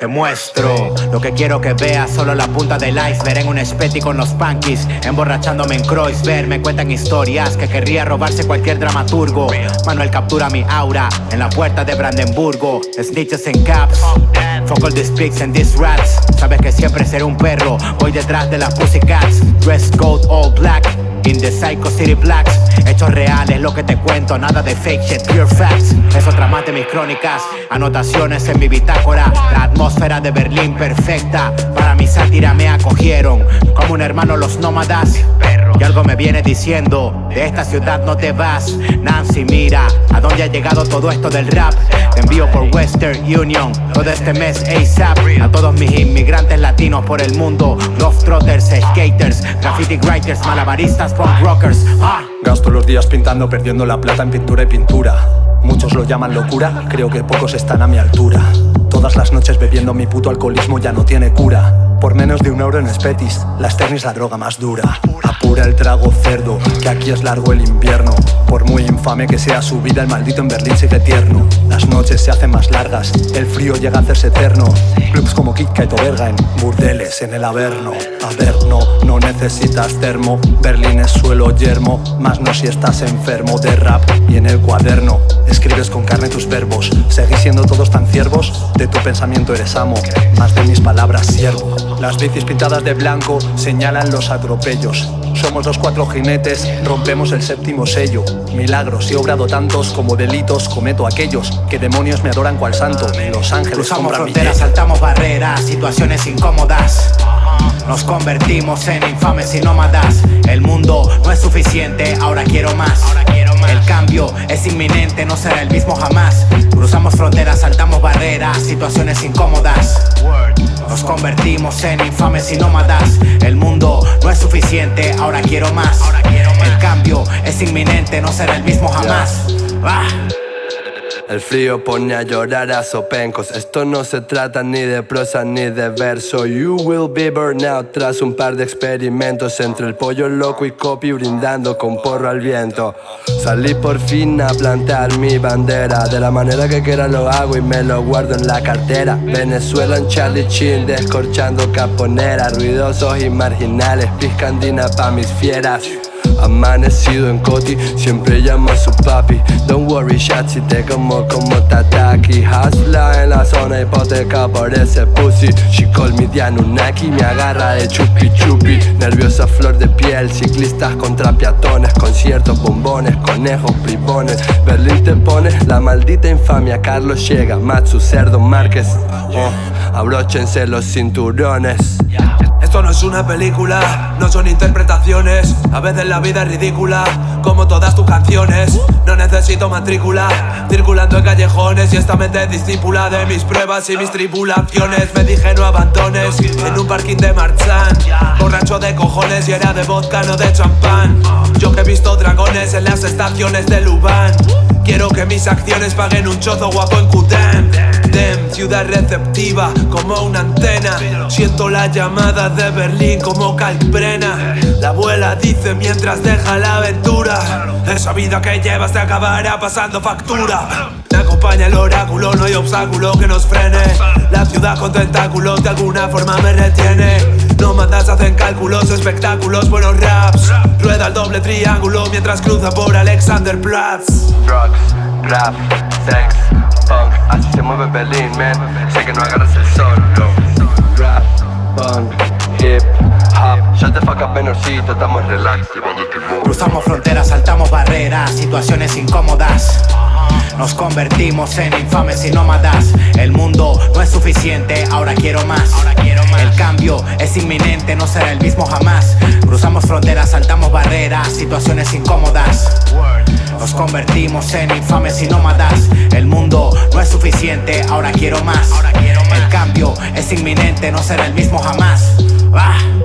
Te muestro lo que quiero que veas, solo la punta del iceberg en un espeti con los punkies, emborrachándome en Kreuzberg, me cuentan historias que querría robarse cualquier dramaturgo. Manuel captura mi aura en la puerta de Brandenburgo, snitches en caps, focal this pics and these raps. Sabes que siempre seré un perro, voy detrás de las pussycats, dress code all black. In the Psycho City Blacks. Hechos reales, lo que te cuento, nada de fake shit, pure facts. Es otra más de mis crónicas, anotaciones en mi bitácora. La atmósfera de Berlín perfecta Para mi sátira me acogieron. Como un hermano los nómadas. Y algo me viene diciendo, de esta ciudad no te vas. Nancy, mira, a dónde ha llegado todo esto del rap Te envío por Western Union, todo este mes ASAP A todos mis inmigrantes latinos por el mundo trotters, skaters, graffiti writers, malabaristas, ah. Gasto los días pintando, perdiendo la plata en pintura y pintura. Muchos lo llaman locura, creo que pocos están a mi altura. Todas las noches bebiendo mi puto alcoholismo ya no tiene cura por menos de un euro en Spetis, la Stern es la droga más dura. Apura el trago cerdo, que aquí es largo el invierno. Por muy infame que sea su vida, el maldito en Berlín sigue tierno. Las noches se hacen más largas, el frío llega a hacerse eterno. Clubs como Kit o Verga en burdeles en el Averno. Averno, no necesitas termo. Berlín es suelo yermo, más no si estás enfermo de rap y en el cuaderno. Escribes con carne tus verbos, seguís siendo todos tan ciervos De tu pensamiento eres amo, más de mis palabras siervo las bicis pintadas de blanco señalan los atropellos. Somos los cuatro jinetes, rompemos el séptimo sello. Milagros, he obrado tantos como delitos cometo aquellos Que demonios me adoran cual santo. Los ángeles Cruzamos fronteras, saltamos barreras, situaciones incómodas. Nos convertimos en infames y nómadas. El mundo no es suficiente, ahora quiero más. El cambio es inminente, no será el mismo jamás. Cruzamos fronteras, saltamos barreras, situaciones incómodas nos convertimos en infames y nómadas. El mundo no es suficiente, ahora quiero más. El cambio es inminente, no será el mismo jamás. Ah. El frío pone a llorar a sopencos. Esto no se trata ni de prosa ni de verso. You will be burned out tras un par de experimentos Entre el pollo loco y copy brindando con porro al viento. Salí por fin a plantar mi bandera. De la manera que quiera lo hago y me lo guardo en la cartera. Venezuela en Charlie Chin descorchando caponera. Ruidosos y marginales, piscandina pa' mis fieras Amanecido en Coti, siempre llamo a su papi. Don't worry, si te como como Tataki. Hasla en la zona hipoteca por ese pussy. She call me Dianunaki, me agarra de chupi chupi. Nerviosa flor de piel, ciclistas contra peatones Conciertos, bombones, conejos, bribones. Berlín te pone la maldita infamia Carlos llega, Matsu, Cerdo, Márquez. Oh, Abróchense los cinturones esto no es una película, no son interpretaciones. A veces la vida es ridícula, como todas tus canciones. No necesito matrícula, circulando en callejones. Y esta mente discípula de mis pruebas y mis tribulaciones. Me dije no abandones, en un parking de Marchán Borracho de cojones y era de vodka, no de champán Yo que he visto dragones en las estaciones de Lubán. Quiero que mis acciones paguen un chozo guapo en Kutem Dem, ciudad receptiva como una antena. Siento la llamada de Berlín como calprena La abuela dice mientras deja la aventura. Esa vida que llevas te acabará pasando factura acompaña el oráculo, no hay obstáculo que nos frene. La ciudad con tentáculos de alguna forma me retiene. No mandas, hacen cálculos, espectáculos, buenos raps. Rueda el doble triángulo mientras cruza por Alexanderplatz Drugs, rap, sex, punk. Así se mueve Berlín, man. Sé que no agarras el sol, Rap, punk, hip, hop. Shut the fuck up, menorcito, estamos relax. Cruzamos fronteras, saltamos Situaciones incómodas. Nos convertimos en infames y nómadas. El mundo no es suficiente, ahora quiero más. El cambio es inminente, no será el mismo jamás. Cruzamos fronteras, saltamos barreras, situaciones incómodas. Nos convertimos en infames y nómadas. El mundo no es suficiente, ahora quiero más. El cambio es inminente, no será el mismo jamás. Ah.